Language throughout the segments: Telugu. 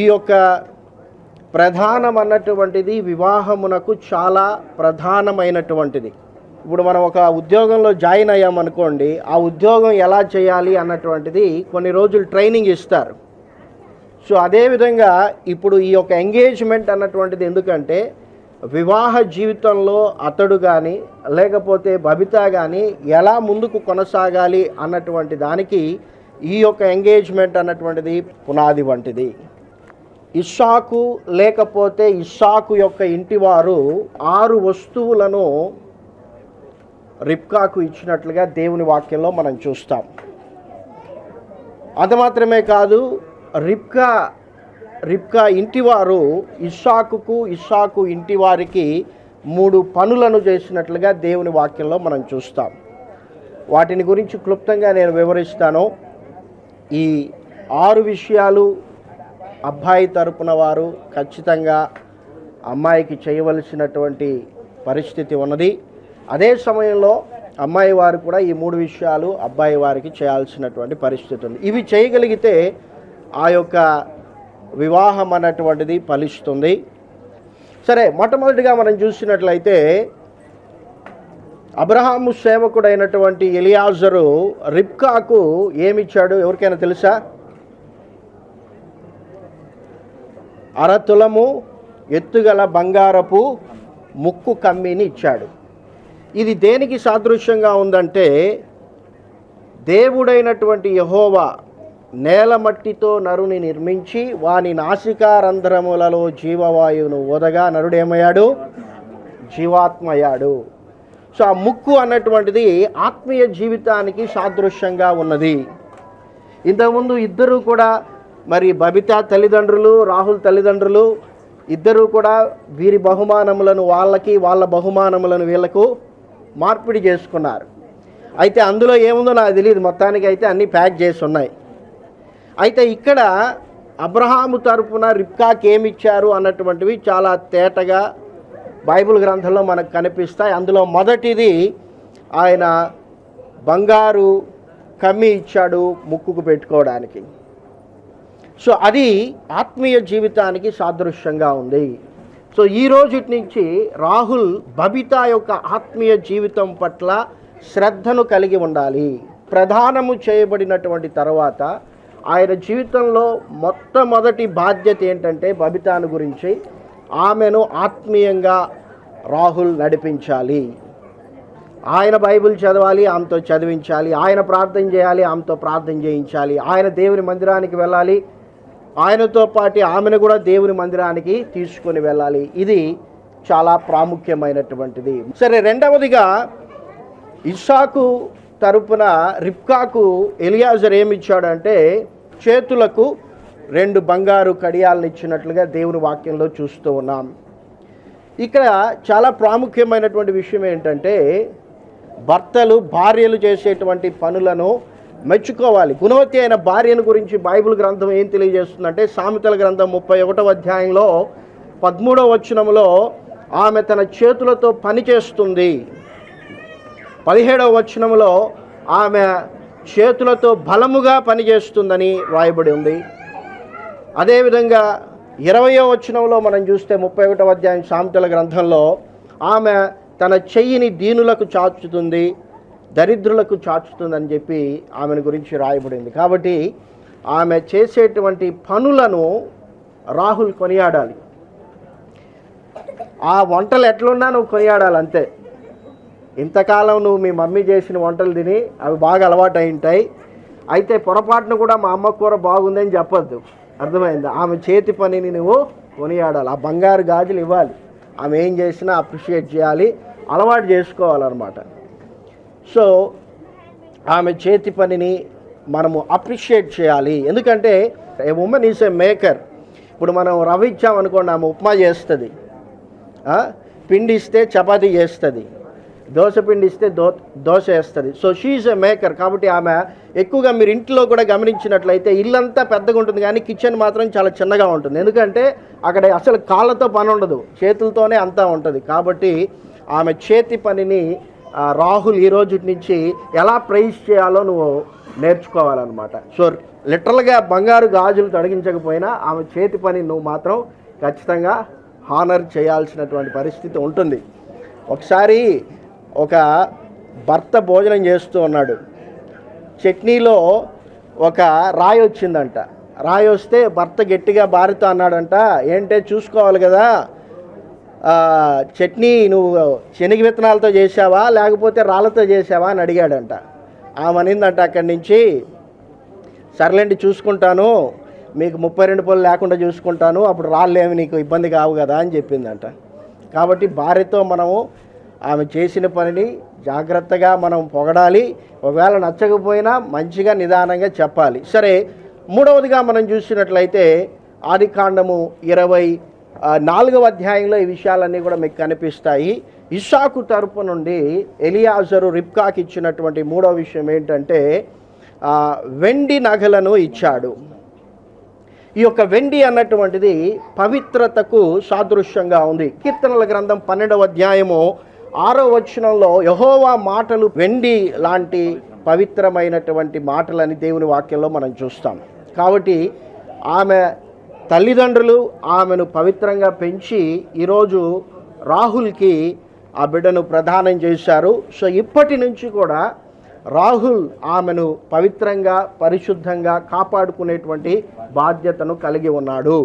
ఈ యొక్క ప్రధానం అన్నటువంటిది వివాహమునకు చాలా ప్రధానమైనటువంటిది. ఇప్పుడు మనం ఒక ఉద్యోగంలో జాయిన్ అయ్యామనుకోండి ఆ ఉద్యోగం ఎలా చేయాలి అన్నటువంటిది కొన్ని రోజులు ట్రైనింగ్ ఇస్తారు. సో అదేవిధంగా ఇప్పుడు ఈ యొక్క ఎంగేజ్మెంట్ అన్నటువంటిది ఎందుకంటే వివాహ జీవితంలో అతడు కానీ లేకపోతే బబిత కానీ ఎలా ముందుకు కొనసాగాలి అన్నటువంటి దానికి ఈ యొక్క ఎంగేజ్మెంట్ అన్నటువంటిది పునాది వంటిది. ఇషాకు లేకపోతే ఇషాకు యొక్క ఇంటివారు ఆరు వస్తువులను రిప్కాకు ఇచ్చినట్లుగా దేవుని వాక్యంలో మనం చూస్తాం. అది మాత్రమే కాదు రిప్కా రిప్కా ఇంటివారు ఇషాకుకు ఇషాకు ఇంటివారికి మూడు పనులను చేసినట్లుగా దేవుని వాక్యంలో మనం చూస్తాం. వాటిని గురించి క్లుప్తంగా నేను వివరిస్తాను. ఈ ఆరు విషయాలు అబ్బాయి తరపున వారు ఖచ్చితంగా అమ్మాయికి చేయవలసినటువంటి పరిస్థితి ఉన్నది. అదే సమయంలో అమ్మాయి వారు కూడా ఈ మూడు విషయాలు అబ్బాయి వారికి చేయాల్సినటువంటి పరిస్థితి ఉంది. ఇవి చేయగలిగితే ఆ యొక్క వివాహం అన్నటువంటిది ఫలిస్తుంది. సరే మొట్టమొదటిగా మనం చూసినట్లయితే అబ్రహాము సేవకుడైనటువంటి ఎలియాజరు రిప్కాకు ఏమిచ్చాడు? ఎవరికైనా తెలుసా? అరతులము ఎత్తుగల బంగారపు ముక్కు కమ్మిని ఇచ్చాడు. ఇది దేనికి సాదృశ్యంగా ఉందంటే దేవుడైనటువంటి యహోవా నేల మట్టితో నరుని నిర్మించి వాని నాసికారంధ్రములలో జీవవాయువును ఓదగా నరుడేమయ్యాడు జీవాత్మయ్యాడు. సో ఆ ముక్కు అన్నటువంటిది ఆత్మీయ జీవితానికి సాదృశ్యంగా ఉన్నది. ఇంతకుముందు ఇద్దరు కూడా మరి బబిత తల్లిదండ్రులు రాహుల్ తల్లిదండ్రులు ఇద్దరూ కూడా వీరి బహుమానములను వాళ్ళకి వాళ్ళ బహుమానములను వీళ్ళకు మార్పిడి చేసుకున్నారు. అయితే అందులో ఏముందో నాకు తెలియదు మొత్తానికి అయితే అన్నీ ప్యాక్ చేసి ఉన్నాయి. అయితే ఇక్కడ అబ్రహాము తరపున రిప్కాకి ఏమిచ్చారు అన్నటువంటివి చాలా తేటగా బైబిల్ గ్రంథంలో మనకు కనిపిస్తాయి. అందులో మొదటిది ఆయన బంగారు కమ్మి ఇచ్చాడు ముక్కుకు పెట్టుకోవడానికి. సో అది ఆత్మీయ జీవితానికి సాదృశ్యంగా ఉంది. సో ఈ రోజుటి నుంచి రాహుల్ బబిత యొక్క ఆత్మీయ జీవితం పట్ల శ్రద్ధను కలిగి ఉండాలి. ప్రధానము చేయబడినటువంటి తర్వాత ఆయన జీవితంలో మొట్టమొదటి బాధ్యత ఏంటంటే బబితాను గురించి ఆమెను ఆత్మీయంగా రాహుల్ నడిపించాలి. ఆయన బైబిల్ చదవాలి ఆమెతో చదివించాలి. ఆయన ప్రార్థన చేయాలి ఆమెతో ప్రార్థన చేయించాలి. ఆయన దేవుని మందిరానికి వెళ్ళాలి ఆయనతో పాటు ఆమెను కూడా దేవుని మందిరానికి తీసుకొని వెళ్ళాలి. ఇది చాలా ప్రాముఖ్యమైనటువంటిది. సరే రెండవదిగా ఇస్సాకు తరపున రిప్కాకు ఎలియాజర్ ఏమిచ్చాడంటే చేతులకు రెండు బంగారు కడియాలను ఇచ్చినట్లుగా దేవుని వాక్యంలో చూస్తూ ఉన్నాం. ఇక్కడ చాలా ప్రాముఖ్యమైనటువంటి విషయం ఏంటంటే భర్తలు భార్యలు చేసేటువంటి పనులను మెచ్చుకోవాలి. గుణవతి అయిన భార్యను గురించి బైబిల్ గ్రంథం ఏం తెలియజేస్తుందంటే సామెతల గ్రంథం ముప్పై ఒకటవ అధ్యాయంలో పదమూడవ వచనంలో ఆమె తన చేతులతో పనిచేస్తుంది పదిహేడవ వచనంలో ఆమె చేతులతో బలముగా పనిచేస్తుందని వ్రాయబడి ఉంది. అదేవిధంగా ఇరవయో వచనంలో మనం చూస్తే ముప్పై ఒకటవ అధ్యాయం సామెతల గ్రంథంలో ఆమె తన చెయ్యిని దీనులకు చాచుతుంది. దరిద్రులకు చాచుతుందని చెప్పి ఆమెను గురించి రాయబడింది. కాబట్టి ఆమె చేసేటువంటి పనులను రాహుల్ కొనియాడాలి. ఆ వంటలు ఎట్లున్నా నువ్వు కొనియాడాలి అంతే. ఇంతకాలం నువ్వు మీ మమ్మీ చేసిన వంటలు తిని అవి బాగా అలవాటు అయి ఉంటాయి. అయితే పొరపాటును కూడా మా అమ్మ కూర బాగుందని చెప్పొద్దు. అర్థమైందా? ఆమె చేతి పనిని నువ్వు కొనియాడాలి. ఆ బంగారు గాజులు ఇవ్వాలి. ఆమె ఏం చేసినా అప్రిషియేట్ చేయాలి. అలవాటు చేసుకోవాలన్నమాట. సో ఆమె చేతి పనిని మనము అప్రిషియేట్ చేయాలి. ఎందుకంటే a woman is a maker ఇప్పుడు మనం రవ్వ ఇచ్చామనుకోండి ఆమె ఉప్మా చేస్తుంది. పిండి ఇస్తే చపాతీ చేస్తుంది. దోశ పిండి ఇస్తే దో దోశ వేస్తుంది సో షీఈ్ ఎ మేకర్ కాబట్టి ఆమె ఎక్కువగా మీరు ఇంట్లో కూడా గమనించినట్లయితే ఇల్లంతా పెద్దగా ఉంటుంది కానీ కిచెన్ మాత్రం చాలా చిన్నగా ఉంటుంది. ఎందుకంటే అక్కడ అసలు కాళ్ళతో పని ఉండదు. చేతులతోనే అంతా ఉంటుంది. కాబట్టి ఆమె చేతి పనిని రాహుల్ ఈ రోజు నుంచి ఎలా ప్రైజ్ చేయాలో నువ్వు నేర్చుకోవాలన్నమాట. సో లిటరల్గా బంగారు గాజులు తొలగించకపోయినా ఆమె చేతి పని నువ్వు మాత్రం ఖచ్చితంగా హానర్ చేయాల్సినటువంటి పరిస్థితి ఉంటుంది. ఒకసారి ఒక భర్త భోజనం చేస్తూ ఉన్నాడు. చట్నీలో ఒక రాయి వచ్చిందంట. రాయి వస్తే భర్త గట్టిగా భార్యతో అన్నాడంట ఏంటే చూసుకోవాలి కదా? చట్నీ నువ్వు శనగ విత్తనాలతో చేసావా లేకపోతే రాళ్ళతో చేసావా అని అడిగాడంట. ఆమె అనిందంట అక్కడి నుంచి సర్లేండి చూసుకుంటాను. మీకు ముప్పై రెండు పళ్ళు లేకుండా చూసుకుంటాను. అప్పుడు రాళ్ళేమి నీకు ఇబ్బంది కావు కదా? అని చెప్పిందంట. కాబట్టి భార్యతో మనము ఆమె చేసిన పనిని జాగ్రత్తగా మనం పొగడాలి. ఒకవేళ నచ్చకపోయినా మంచిగా నిదానంగా చెప్పాలి. సరే మూడవదిగా మనం చూసినట్లయితే ఆది కాండము ఇరవై నాలుగవ అధ్యాయంలో ఈ విషయాలన్నీ కూడా మీకు కనిపిస్తాయి. ఇషాకు తరపు నుండి ఎలియాజరు రిప్కాకి ఇచ్చినటువంటి మూడవ విషయం ఏంటంటే వెండి నగలను ఇచ్చాడు. ఈ యొక్క వెండి అన్నటువంటిది పవిత్రతకు సాదృశ్యంగా ఉంది. కీర్తనల గ్రంథం పన్నెండవ అధ్యాయము ఆరో వచనంలో యహోవా మాటలు వెండి లాంటి పవిత్రమైనటువంటి మాటలని దేవుని వాక్యంలో మనం చూస్తాం. కాబట్టి ఆమె తల్లిదండ్రులు ఆమెను పవిత్రంగా పెంచి ఈరోజు రాహుల్కి ఆ బిడ్డను ప్రదానం చేశారు. సో ఇప్పటి నుంచి కూడా రాహుల్ ఆమెను పవిత్రంగా పరిశుద్ధంగా కాపాడుకునేటువంటి బాధ్యతను కలిగి ఉన్నాడు.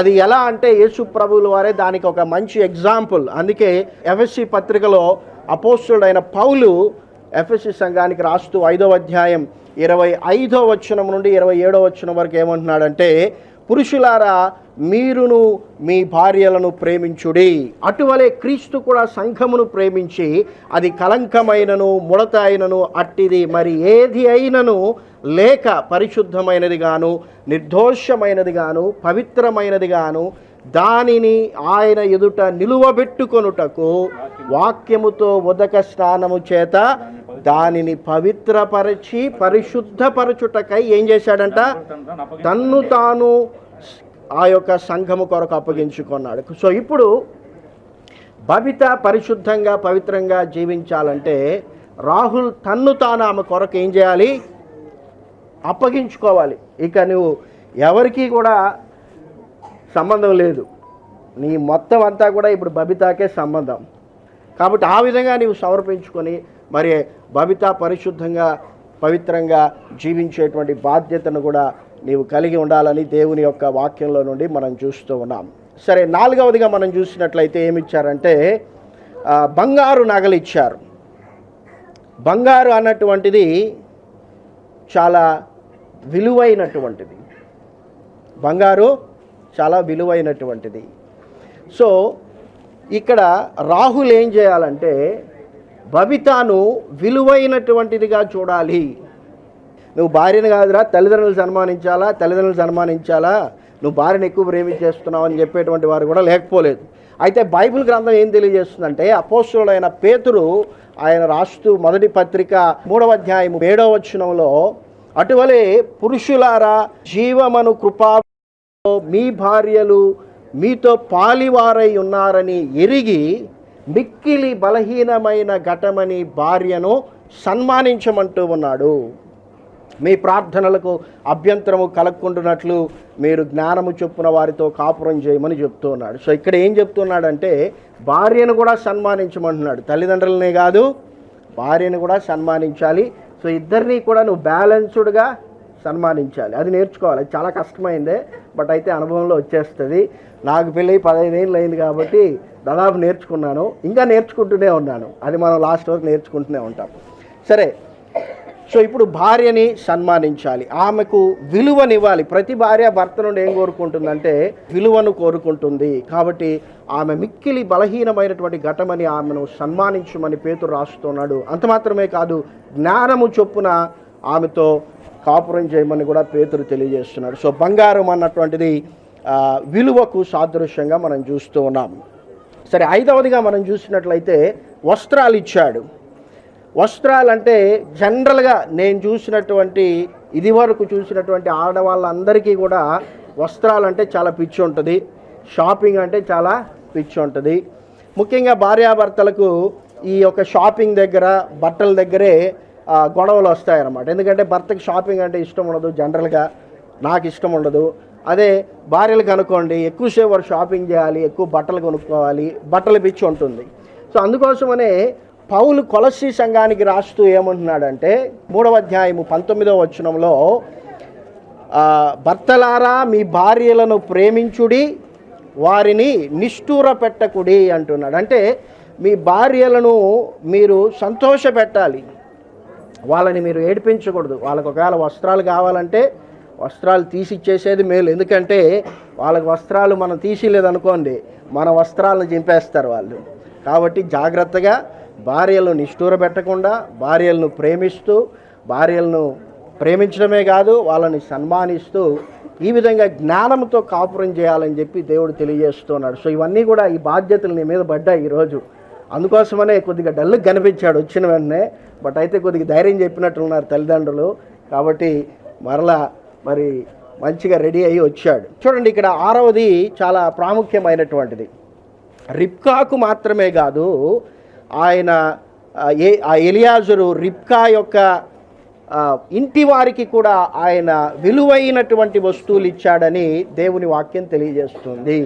అది ఎలా అంటే యేసు ప్రభువుల వారే దానికి ఒక మంచి ఎగ్జాంపుల్. అందుకే ఎఫ్ఎస్సి పత్రికలో అపోస్తుడైన పౌలు ఎఫ్ఎస్సి సంఘానికి రాస్తూ ఐదవ అధ్యాయం ఇరవై ఐదో వచనం నుండి ఇరవై ఏడో వచనం వరకు ఏమంటున్నాడంటే పురుషులారా మీరును మీ భార్యలను ప్రేమించుడి. అటువలే క్రీస్తు కూడా సంఘమును ప్రేమించి అది కలంకమైనను ముడత అయినను అట్టిది మరి ఏది అయినను లేక పరిశుద్ధమైనది గాను నిర్దోషమైనది గాను పవిత్రమైనది గాను దానిని ఆయన ఎదుట నిలువబెట్టుకొనుటకు వాక్యముతో ఉదక స్నానము చేత దానిని పవిత్రపరచి పరిశుద్ధపరచుటకై ఏం చేశాడంట? తన్ను తాను ఆ యొక్క సంఘము కొరకు అప్పగించుకున్నాడు. సో ఇప్పుడు బబిత పరిశుద్ధంగా పవిత్రంగా జీవించాలంటే రాహుల్ తన్ను తాను ఆమె కొరకు ఏం చేయాలి? అప్పగించుకోవాలి. ఇక నువ్వు ఎవరికీ కూడా సంబంధం లేదు. నీ మొత్తం అంతా కూడా ఇప్పుడు బబితాకే సంబంధం. కాబట్టి ఆ విధంగా నీవు సమర్పించుకొని మరి బబిత పరిశుద్ధంగా పవిత్రంగా జీవించేటువంటి బాధ్యతను కూడా నీవు కలిగి ఉండాలని దేవుని యొక్క వాక్యంలో నుండి మనం చూస్తూ ఉన్నాం. సరే నాలుగవదిగా మనం చూసినట్లయితే ఏమి ఇచ్చారంటే బంగారు నగలు ఇచ్చారు. బంగారు అన్నటువంటిది చాలా విలువైనటువంటిది. బంగారు చాలా విలువైనటువంటిది. సో ఇక్కడ రాహుల్ ఏం చేయాలంటే బబితాను విలువైనటువంటిదిగా చూడాలి. నువ్వు భార్యను కాదురా తల్లిదండ్రులు సన్మానించాలా తల్లిదండ్రులు సన్మానించాలా నువ్వు భార్యను ఎక్కువ ప్రేమించేస్తున్నావు అని చెప్పేటువంటి వారు కూడా లేకపోలేదు. అయితే బైబిల్ గ్రంథం ఏం తెలియజేస్తుందంటే అపోస్తుడైన పేతురు ఆయన రాస్తూ మొదటి పత్రిక మూడవ అధ్యాయం ఏడవ వచనంలో అటువలే పురుషులారా జీవమను కృపా మీ భార్యలు మీతో పాలివారై ఉన్నారని ఎరిగి మిక్కిలి బలహీనమైన ఘటమని భార్యను సన్మానించమంటూ ఉన్నాడు. మీ ప్రార్థనలకు అభ్యంతరము కలగకుండానట్లు మీరు జ్ఞానము చొప్పున వారితో కాపురం చేయమని చెప్తూ ఉన్నాడు. సో ఇక్కడ ఏం చెప్తున్నాడంటే భార్యను కూడా సన్మానించమంటున్నాడు. తల్లిదండ్రులనే కాదు భార్యను కూడా సన్మానించాలి. సో ఇద్దరిని కూడా నువ్వు బ్యాలెన్స్డ్గా సన్మానించాలి. అది నేర్చుకోవాలి. అది చాలా కష్టమైందే బట్ అయితే అనుభవంలో వచ్చేస్తుంది. నాకు పెళ్ళి పదహైదు ఏళ్ళు అయింది కాబట్టి దాదాపు నేర్చుకున్నాను. ఇంకా నేర్చుకుంటూనే ఉన్నాను. అది మనం లాస్ట్ వరకు నేర్చుకుంటూనే ఉంటాం. సరే. సో ఇప్పుడు భార్యని సన్మానించాలి. ఆమెకు విలువనివ్వాలి. ప్రతి భార్య భర్త నుండి ఏం కోరుకుంటుందంటే విలువను కోరుకుంటుంది. కాబట్టి ఆమె మిక్కిలి బలహీనమైనటువంటి ఘటమని ఆమెను సన్మానించమని పేతురు రాస్తున్నాడు. అంత మాత్రమే కాదు జ్ఞానము చొప్పున ఆమెతో కాపురం చేయమని కూడా పేతురు తెలియజేస్తున్నాడు సో బంగారం అన్నటువంటిది విలువకు సాదృశ్యంగా మనం చూస్తూ ఉన్నాం. సరే ఐదవదిగా మనం చూసినట్లయితే వస్త్రాలు ఇచ్చాడు. వస్త్రాలు అంటే జనరల్గా నేను చూసినటువంటి ఇది వరకు చూసినటువంటి ఆడవాళ్ళందరికీ కూడా వస్త్రాలు అంటే చాలా పిచ్చి ఉంటుంది. షాపింగ్ అంటే చాలా పిచ్చి ఉంటుంది. ముఖ్యంగా భార్యాభర్తలకు ఈ యొక్క షాపింగ్ దగ్గర బట్టల దగ్గరే గొడవలు వస్తాయన్నమాట. ఎందుకంటే భర్తకి షాపింగ్ అంటే ఇష్టం ఉండదు జనరల్గా నాకు ఇష్టం ఉండదు. అదే భార్యలు కనుక్కోండి ఎక్కువసేపు వారు షాపింగ్ చేయాలి ఎక్కువ బట్టలు కొనుక్కోవాలి బట్టలు పిచ్చి ఉంటుంది. సో అందుకోసమనే పౌలు కొలసి సంఘానికి రాస్తూ ఏమంటున్నాడంటే మూడవ అధ్యాయము పంతొమ్మిదవ వచనంలో భర్తలారా మీ భార్యలను ప్రేమించుడి వారిని నిష్ఠూర పెట్టకుడి అంటున్నాడు. అంటే మీ భార్యలను మీరు సంతోష పెట్టాలి వాళ్ళని మీరు ఏడిపించకూడదు. వాళ్ళకు ఒకవేళ వస్త్రాలు కావాలంటే వస్త్రాలు తీసిచ్చేసేది మేలు. ఎందుకంటే వాళ్ళకి వస్త్రాలు మనం తీసిలేదనుకోండి మన వస్త్రాలను చింపేస్తారు వాళ్ళు. కాబట్టి జాగ్రత్తగా భార్యలను నిష్ఠూర పెట్టకుండా భార్యలను ప్రేమిస్తూ భార్యలను ప్రేమించడమే కాదు వాళ్ళని సన్మానిస్తూ ఈ విధంగా జ్ఞానంతో కాపురం చేయాలని చెప్పి దేవుడు తెలియజేస్తున్నాడు. సో ఇవన్నీ కూడా ఈ బాధ్యతలు నీ మీద పడ్డాయి ఈరోజు. అందుకోసమనే కొద్దిగా డల్లు కనిపించాడు వచ్చిన వెంటనే బట్ అయితే కొద్దిగా ధైర్యం చెప్పినట్లున్నారు తల్లిదండ్రులు. కాబట్టి మరలా మరి మంచిగా రెడీ అయ్యి వచ్చాడు. చూడండి ఇక్కడ ఆరవది చాలా ప్రాముఖ్యమైనటువంటిది. రిప్కాకు మాత్రమే కాదు ఆయన ఏ ఆ ఎలియాజరు రిప్కా యొక్క ఇంటి వారికి కూడా ఆయన విలువైనటువంటి వస్తువులు ఇచ్చాడని దేవుని వాక్యం తెలియజేస్తుంది.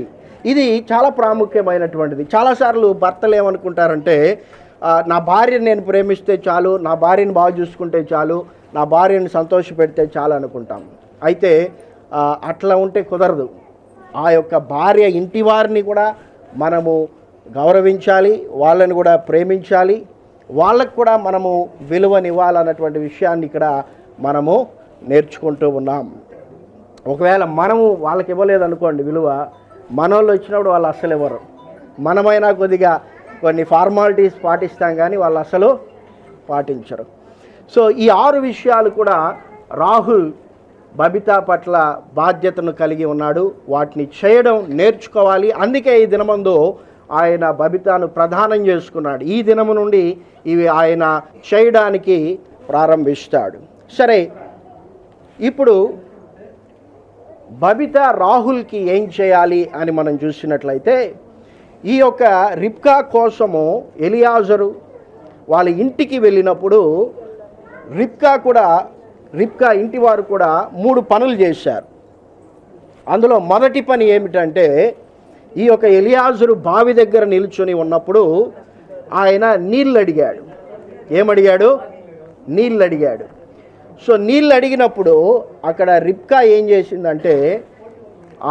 ఇది చాలా ప్రాముఖ్యమైనటువంటిది. చాలాసార్లు భర్తలు ఏమనుకుంటారంటే నా భార్యను నేను ప్రేమిస్తే చాలు నా భార్యను బాగా చూసుకుంటే చాలు నా భార్యను సంతోష పెడితే చాలు అనుకుంటాం. అయితే అట్లా ఉంటే కుదరదు. ఆ యొక్క భార్య ఇంటి వారిని కూడా మనము గౌరవించాలి వాళ్ళని కూడా ప్రేమించాలి వాళ్ళకు కూడా మనము విలువనివ్వాలన్నటువంటి విషయాన్ని ఇక్కడ మనము నేర్చుకుంటూ ఉన్నాం. ఒకవేళ మనము వాళ్ళకి ఇవ్వలేదు అనుకోండి విలువ మనోళ్ళు వచ్చినప్పుడు వాళ్ళు అస్సలు ఇవ్వరు మనమైనా కొద్దిగా కొన్ని ఫార్మాలిటీస్ పాటిస్తాం కానీ వాళ్ళు అసలు పాటించరు. సో ఈ ఆరు విషయాలు కూడా రాహుల్ బబితా పట్ల బాధ్యతను కలిగి ఉన్నాడు. వాటిని చేయడం నేర్చుకోవాలి. అందుకే ఈ దినమందు ఆయన బబితాను ప్రధానం చేసుకున్నాడు. ఈ దినము నుండి ఇవి ఆయన చేయడానికి ప్రారంభిస్తాడు. సరే ఇప్పుడు బబిత రాహుల్కి ఏం చేయాలి అని మనం చూసినట్లయితే ఈ యొక్క రిప్కా కోసము ఎలియాజరు వాళ్ళ ఇంటికి వెళ్ళినప్పుడు రిప్కా కూడా రిప్కా ఇంటి వారు కూడా మూడు పనులు చేశారు. అందులో మొదటి పని ఏమిటంటే ఈ యొక్క ఎలియాజరు బావి దగ్గర నిల్చుని ఉన్నప్పుడు ఆయన నీళ్ళు అడిగాడు ఏమడిగాడు? నీళ్ళు అడిగాడు సో నీళ్ళు అడిగినప్పుడు అక్కడ రిప్కా ఏం చేసిందంటే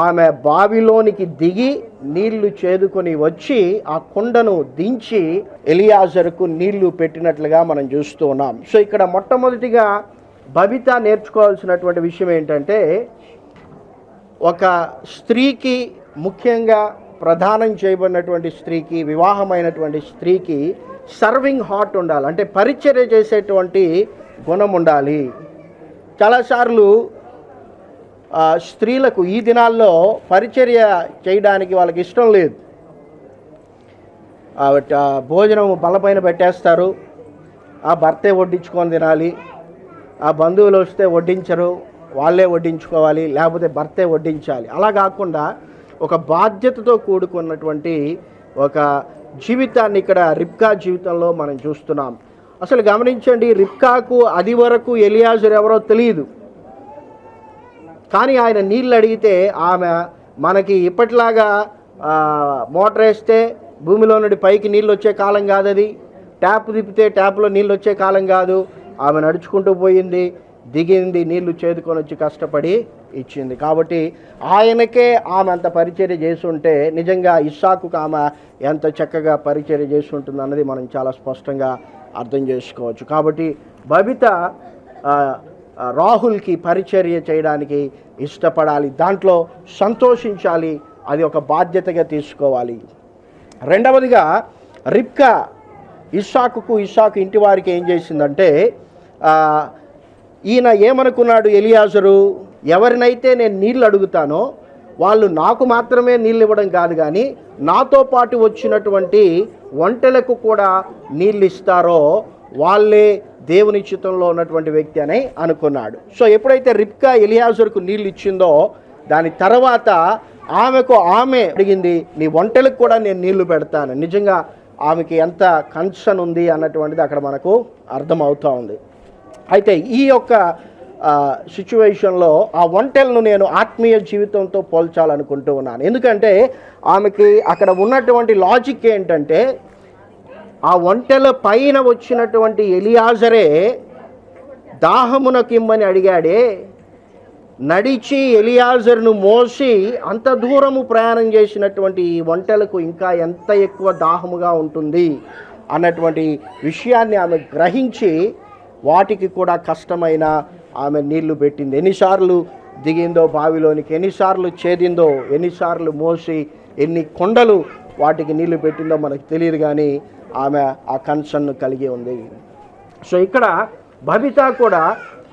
ఆమె బావిలోనికి దిగి నీళ్ళు చేదుకొని వచ్చి ఆ కుండను దించి ఎలియాజర్కు నీళ్ళు పెట్టినట్లుగా మనం చూస్తూ ఉన్నాం. సో ఇక్కడ మొట్టమొదటిగా బబిత నేర్చుకోవాల్సినటువంటి విషయం ఏంటంటే ఒక స్త్రీకి ముఖ్యంగా ప్రధానం చేయబడినటువంటి స్త్రీకి వివాహమైనటువంటి స్త్రీకి సర్వింగ్ హార్ట్ ఉండాలి. అంటే పరిచర్య చేసేటువంటి గుణం ఉండాలి చాలాసార్లు స్త్రీలకు ఈ దినాల్లో పరిచర్య చేయడానికి వాళ్ళకి ఇష్టం లేదు. ఆ, భోజనం బలపైన పెట్టేస్తారు. ఆ భర్తే వడ్డించుకొని తినాలి. ఆ బంధువులు వస్తే వడ్డించరు. వాళ్ళే వడ్డించుకోవాలి. లేకపోతే భర్తే వడ్డించాలి. అలా కాకుండా ఒక బాధ్యతతో కూడుకున్నటువంటి ఒక జీవితాన్ని ఇక్కడ రిప్కా జీవితంలో మనం చూస్తున్నాం. అసలు గమనించండి రిప్కాకు అది వరకు ఎలియాజర్ ఎవరో తెలియదు కానీ ఆయన నీళ్ళు అడిగితే ఆమె మనకి ఇప్పటిలాగా మోటార్ వేస్తే భూమిలో నుండి పైకి నీళ్ళు వచ్చే కాలం కాదు అది ట్యాప్ తిప్పితే ట్యాప్లో నీళ్ళు వచ్చే కాలం కాదు. ఆమె నడుచుకుంటూ పోయింది దిగింది నీళ్ళు చేదుకొని వచ్చి కష్టపడి ఇచ్చింది. కాబట్టి ఆయనకే ఆమె అంత పరిచర్య చేస్తుంటే నిజంగా ఇస్సాకు ఆమె ఎంత చక్కగా పరిచర్య చేసి అన్నది మనం చాలా స్పష్టంగా అర్థం చేసుకోవచ్చు. కాబట్టి బబిత రాహుల్కి పరిచర్య చేయడానికి ఇష్టపడాలి. దాంట్లో సంతోషించాలి. అది ఒక బాధ్యతగా తీసుకోవాలి. రెండవదిగా రిప్కా ఇస్సాకుకు ఇస్సాకు ఇంటి వారికి ఏం చేసిందంటే ఈయన ఏమనుకున్నాడు ఎలియాజరు? ఎవరినైతే నేను నీళ్ళు అడుగుతానో వాళ్ళు నాకు మాత్రమే నీళ్ళు ఇవ్వడం కాదు కానీ నాతో పాటు వచ్చినటువంటి వంటలకు కూడా నీళ్ళు ఇస్తారో వాళ్ళే దేవుని చిత్తంలో ఉన్నటువంటి వ్యక్తి అని అనుకున్నాడు. సో ఎప్పుడైతే రిప్కా ఎలియాజర్కు నీళ్ళు ఇచ్చిందో దాని తర్వాత ఆమెకు ఆమె అడిగింది నీ వంటలకు కూడా నేను నీళ్ళు పెడతాను. నిజంగా ఆమెకి ఎంత కన్సర్న్ ఉంది అన్నటువంటిది అక్కడ మనకు అర్థమవుతూ ఉంది. అయితే ఈ యొక్క సిచ్యువేషన్లో ఆ ఒంటెలను నేను ఆత్మీయ జీవితంతో పోల్చాలనుకుంటూ ఉన్నాను. ఎందుకంటే ఆమెకి అక్కడ ఉన్నటువంటి లాజిక్ ఏంటంటే ఆ ఒంటెల పైన వచ్చినటువంటి ఎలియాజరే దాహమునకిమ్మని అడిగాడే నడిచి ఎలియాజర్ను మోసి అంత దూరము ప్రయాణం చేసినటువంటి ఈ వంటలకు ఇంకా ఎంత ఎక్కువ దాహముగా ఉంటుంది అన్నటువంటి విషయాన్ని ఆమె గ్రహించి వాటికి కూడా కష్టమైన ఆమె నీళ్ళు పెట్టింది. ఎన్నిసార్లు దిగిందో బావిలోనికి ఎన్నిసార్లు చేదిందో ఎన్నిసార్లు మోసి ఎన్ని కొండలు వాటికి నీళ్ళు పెట్టిందో మనకు తెలియదు కానీ ఆమె ఆ కన్సర్న్ కలిగి ఉంది. సో ఇక్కడ బబిత కూడా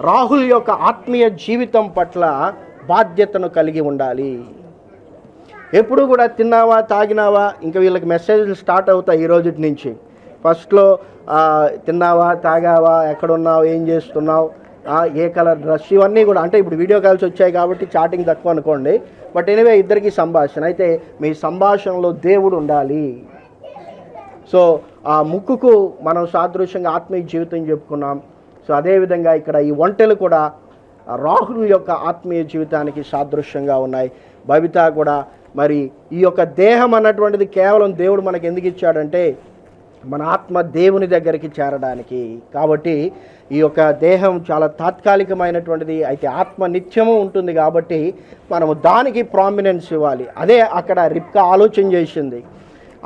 రాహుల్ యొక్క ఆత్మీయ జీవితం పట్ల బాధ్యతను కలిగి ఉండాలి. ఎప్పుడు కూడా తిన్నావా తాగినావా? ఇంకా వీళ్ళకి మెసేజ్లు స్టార్ట్ అవుతాయి ఈ రోజు నుంచి. ఫస్ట్లో తిన్నావా తాగావా ఎక్కడున్నావు ఏం చేస్తున్నావు? ఏ కలర్ డ్రెస్ ఇవన్నీ కూడా. అంటే ఇప్పుడు వీడియో కాల్స్ వచ్చాయి కాబట్టి చాటింగ్ తక్కువ అనుకోండి. బట్ ఎనివే ఇద్దరికి సంభాషణ. అయితే మీ సంభాషణలో దేవుడు ఉండాలి. సో ఆ ముక్కుకు మనం సాదృశ్యంగా ఆత్మీయ జీవితం చెప్పుకున్నాం. సో అదేవిధంగా ఇక్కడ ఈ ఒంటెలు కూడా రాహుల్ యొక్క ఆత్మీయ జీవితానికి సాదృశ్యంగా ఉన్నాయి. బబిత కూడా మరి ఈ యొక్క దేహం అన్నటువంటిది కేవలం దేవుడు మనకు ఎందుకు ఇచ్చాడంటే మన ఆత్మ దేవుని దగ్గరికి చేరడానికి. కాబట్టి ఈ యొక్క దేహం చాలా తాత్కాలికమైనటువంటిది అయితే ఆత్మ నిత్యము ఉంటుంది కాబట్టి మనము దానికి ప్రామినెన్స్ ఇవ్వాలి. అదే అక్కడ రిప్కా ఆలోచన చేసింది.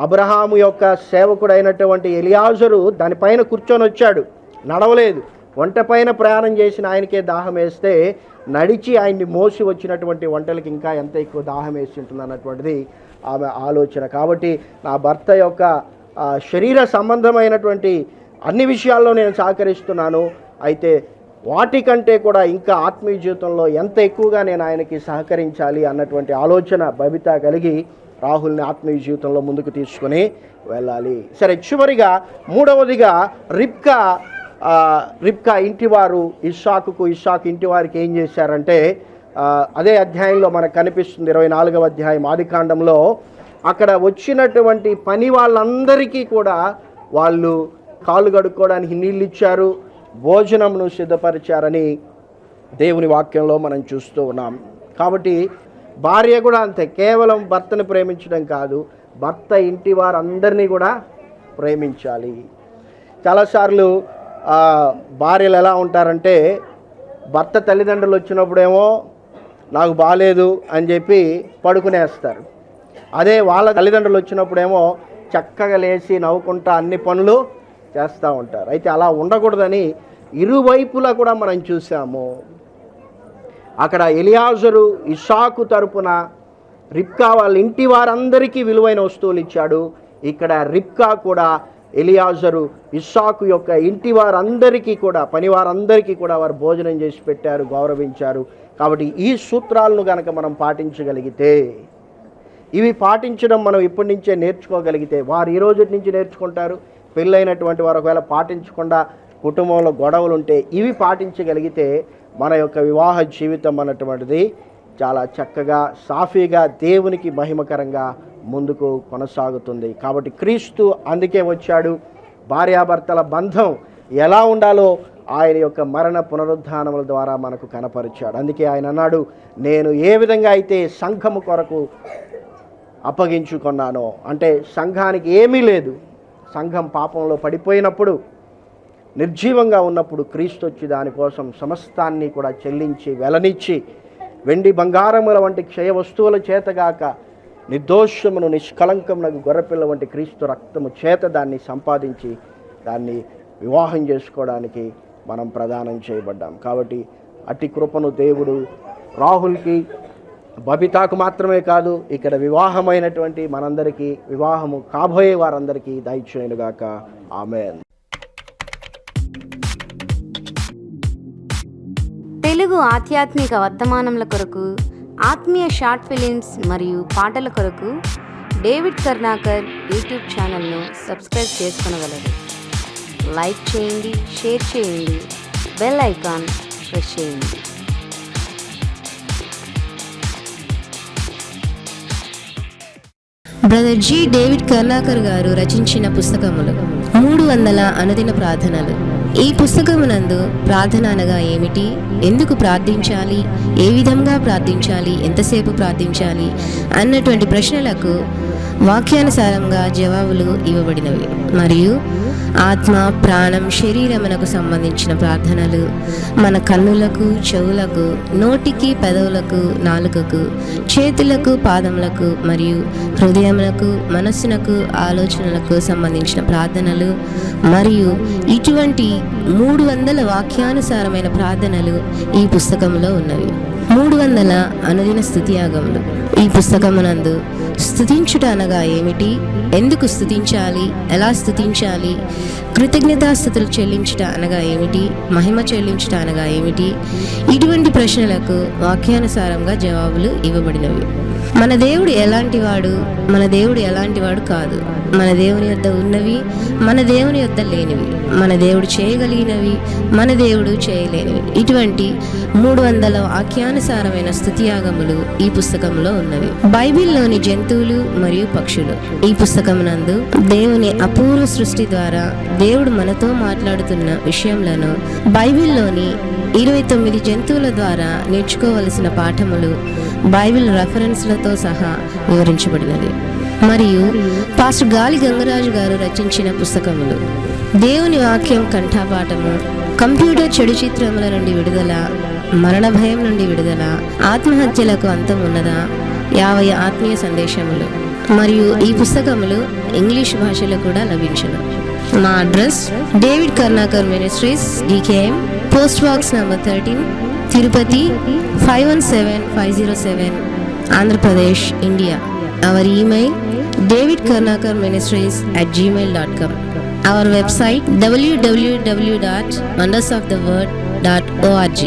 అబ్రహాము యొక్క సేవకుడైనటువంటి ఎలియాజరు దానిపైన కూర్చొని వచ్చాడు. నడవలేదు. వంట పైన ప్రయాణం చేసిన ఆయనకే దాహం వేస్తే నడిచి ఆయన్ని మోసి వచ్చినటువంటి వంటలకు ఇంకా ఎంత ఎక్కువ దాహం వేసి ఉంటుంది అన్నటువంటిది ఆమె ఆలోచన. కాబట్టి నా భర్త యొక్క శరీర సంబంధమైనటువంటి అన్ని విషయాల్లో నేను సహకరిస్తున్నాను. అయితే వాటికంటే కూడా ఇంకా ఆత్మీయ జీవితంలో ఎంత ఎక్కువగా నేను ఆయనకి సహకరించాలి అన్నటువంటి ఆలోచన బబిత కలిగి రాహుల్ని ఆత్మీయ జీవితంలో ముందుకు తీసుకుని వెళ్ళాలి. సరే చివరిగా మూడవదిగా రిప్కా రిప్కా ఇంటివారు ఇషాకుకు ఇషాక్ ఇంటివారికి ఏం చేశారంటే అదే అధ్యాయంలో మనకు కనిపిస్తుంది ఇరవై నాలుగవ అధ్యాయం ఆదికాండంలో అక్కడ వచ్చినటువంటి పని వాళ్ళందరికీ కూడా వాళ్ళు కాళ్ళు కడుక్కోవడానికి నీళ్ళు ఇచ్చారు భోజనంను సిద్ధపరిచారని దేవుని వాక్యంలో మనం చూస్తూ ఉన్నాం. కాబట్టి భార్య కూడా అంతే కేవలం భర్తను ప్రేమించడం కాదు భర్త ఇంటి వారందరినీ కూడా ప్రేమించాలి. చాలాసార్లు భార్యలు ఎలా ఉంటారంటే భర్త తల్లిదండ్రులు వచ్చినప్పుడేమో నాకు బాగాలేదు అని చెప్పి పడుకునేస్తారు. అదే వాళ్ళ తల్లిదండ్రులు వచ్చినప్పుడేమో చక్కగా లేచి నవ్వుకుంటా అన్ని పనులు చేస్తూ ఉంటారు. అయితే అలా ఉండకూడదని ఇరువైపులా కూడా మనం చూసాము. అక్కడ ఎలియాజరు ఇషాకు తరపున రిప్కా వాళ్ళ ఇంటి వారందరికీ విలువైన వస్తువులు ఇచ్చాడు. ఇక్కడ రిప్కా కూడా ఎలియాజరు ఇస్సాకు యొక్క ఇంటి వారందరికీ కూడా పని వారందరికీ కూడా వారు భోజనం చేసి పెట్టారు గౌరవించారు. కాబట్టి ఈ సూత్రాలను కనుక మనం పాటించగలిగితే ఇవి పాటించడం మనం ఇప్పటి నుంచే నేర్చుకోగలిగితే వారు ఈ రోజు నుంచి నేర్చుకుంటారు. పెళ్ళైనటువంటి వారు ఒకవేళ పాటించకుండా కుటుంబంలో గొడవలు ఉంటే ఇవి పాటించగలిగితే మన యొక్క వివాహ జీవితం అన్నటువంటిది చాలా చక్కగా సాఫీగా దేవునికి మహిమకరంగా ముందుకు కొనసాగుతుంది. కాబట్టి క్రీస్తు అందుకే వచ్చాడు. భార్యాభర్తల బంధం ఎలా ఉండాలో ఆయన యొక్క మరణ పునరుద్ధానముల ద్వారా మనకు కనపరిచాడు. అందుకే ఆయన అన్నాడు నేను ఏ విధంగా అయితే సంఘము కొరకు అప్పగించుకున్నానో. అంటే సంఘానికి ఏమీ లేదు. సంఘం పాపంలో పడిపోయినప్పుడు నిర్జీవంగా ఉన్నప్పుడు క్రీస్తు వచ్చి దానికోసం సమస్తాన్ని కూడా చెల్లించి వెలనిచ్చి వెండి బంగారముల వంటి క్షయ వస్తువుల చేతగాక నిర్దోషమును నిష్కలంకమునకు గొర్రెపిల్ల వంటి క్రీస్తు రక్తము చేత దాన్ని సంపాదించి దాన్ని వివాహం చేసుకోవడానికి మనం ప్రదానం చేయబడ్డాం. కాబట్టి అట్టి కృపను దేవుడు రాహుల్కి బబితాకు మాత్రమే కాదు ఇక్కడ వివాహమైనటువంటి మనందరికీ వివాహము కాబోయే వారందరికీ దయచేయునుగాక ఆమె తెలుగు ఆధ్యాత్మిక వర్తమానముల కొరకు ఆత్మీయ షార్ట్ ఫిలిమ్స్ మరియు పాటల కొరకు డేవిడ్ కర్ణాకర్ యూట్యూబ్ ఛానల్ను సబ్స్క్రైబ్ చేసుకునగలరు. లైక్ చేయండి షేర్ చేయండి బెల్ ఐకాన్ ప్రెస్ చేయండి. Brother G. డేవిడ్ కర్ణాకర్ గారు రచించిన పుస్తకములు. మూడు వందల అనుదిన ప్రార్థనలు. ఈ పుస్తకమునందు ప్రార్థన అనగా ఏమిటి? ఎందుకు ప్రార్థించాలి? ఏ విధంగా ప్రార్థించాలి? ఎంతసేపు ప్రార్థించాలి? అన్నటువంటి ప్రశ్నలకు వాక్యానుసారంగా జవాబులు ఇవ్వబడినవి. మరియు ఆత్మ ప్రాణం శరీరమునకు సంబంధించిన ప్రార్థనలు. మన కన్నులకు చెవులకు నోటికి పెదవులకు నాలుకకు చేతులకు పాదములకు మరియు హృదయములకు మనస్సునకు ఆలోచనలకు సంబంధించిన ప్రార్థనలు మరియు ఇటువంటి మూడు వందల వాక్యానుసారమైన ప్రార్థనలు ఈ పుస్తకంలో ఉన్నవి. మూడు వందల అనుదిన స్థుతియాగములు. ఈ పుస్తకమునందు స్థుతించుట అనగా ఏమిటి? ఎందుకు స్థుతించాలి? ఎలా స్థుతించాలి? కృతజ్ఞతాస్థుతులు చెల్లించుట అనగా ఏమిటి? మహిమ చెల్లించుట అనగా ఏమిటి? ఇటువంటి ప్రశ్నలకు వాక్యానుసారంగా జవాబులు ఇవ్వబడినవి. మన దేవుడు ఎలాంటి వాడు మన దేవుడు ఎలాంటి వాడు కాదు. మన దేవుని యొద్ద ఉన్నవి మన దేవుని యొద్ద లేనివి మన దేవుడు చేయగలిగినవి మన దేవుడు చేయలేనివి. ఇటువంటి మూడు వందల వాక్యానుసారమైన స్థుతియాగములు ఈ పుస్తకంలో ఉన్నవి. బైబిల్లోని జంతువులు మరియు పక్షులు. ఈ పుస్తకమునందు దేవుని అపూర్వ సృష్టి ద్వారా దేవుడు మనతో మాట్లాడుతున్న విషయంలో బైబిల్లోని ఇరవై తొమ్మిది జంతువుల ద్వారా నేర్చుకోవలసిన పాఠములు బైబిల్ రెఫరెన్స్లతో సహా వివరించబడినది. మరియు పాస్టర్ గాలి గంగరాజు గారు రచించిన పుస్తకములు. దేవుని వాక్యం కంఠాపాఠము కంప్యూటర్ చెడు చిత్రముల నుండి విడుదల మరణ భయం నుండి విడుదల ఆత్మహత్యలకు అంతం ఉన్నదా యాభై ఆత్మీయ సందేశములు. మరియు ఈ పుస్తకములు ఇంగ్లీష్ భాషలో కూడా లభించును. మా address David Karnakar ministries DKM post box number thirteen Tirupati 517507 Andhra Pradesh, India. Our email davidkarnakarministries at gmail.com. Our website www.wondersoftheword.org.